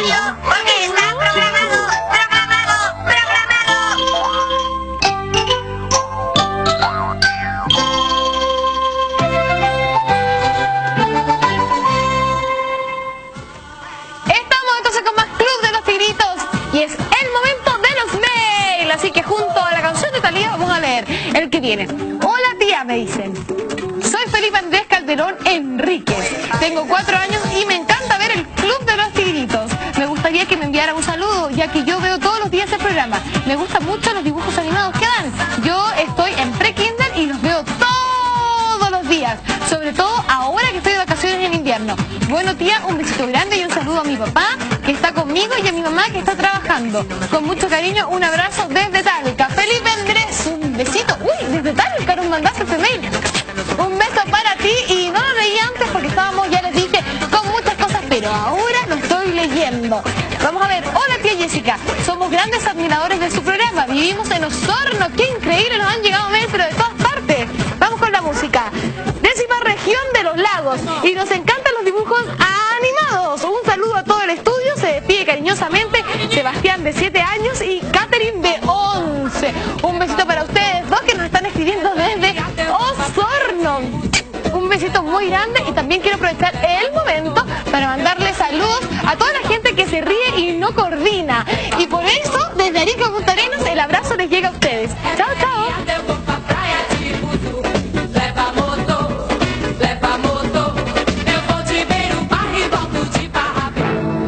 radio, porque está programado, programado, Estamos entonces con más Club de los Tigritos y es el momento de los mails. Así que junto a la canción de Talía vamos a leer el que viene. Hola tía, me dicen. Soy Felipe Andrés Calderón Enríquez. Tengo cuatro años y me encanta ver Me gustan mucho los dibujos animados que dan. Yo estoy en pre-kinder y los veo todos los días. Sobre todo ahora que estoy de vacaciones en invierno. Bueno tía, un besito grande y un saludo a mi papá que está conmigo y a mi mamá que está trabajando. Con mucho cariño, un abrazo desde Talca. Vamos a ver, hola tía Jessica, somos grandes admiradores de su programa, vivimos en Osorno, qué increíble, nos han llegado mails de todas partes. Vamos con la música. Décima región de los lagos y nos encantan los dibujos animados. Un saludo a todo el estudio, se despide cariñosamente Sebastián de 7 años y Catherine de 11. Un besito para ustedes dos que nos están escribiendo desde Osorno. Un besito muy grande y también quiero aprovechar el momento para mandarle saludos a toda la gente que se ríe y no coordina. Y por eso, desde Arica Punta Arenas, el abrazo les llega a ustedes. Chao, chao.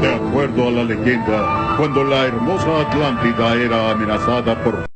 De acuerdo a la leyenda, cuando la hermosa Atlántida era amenazada por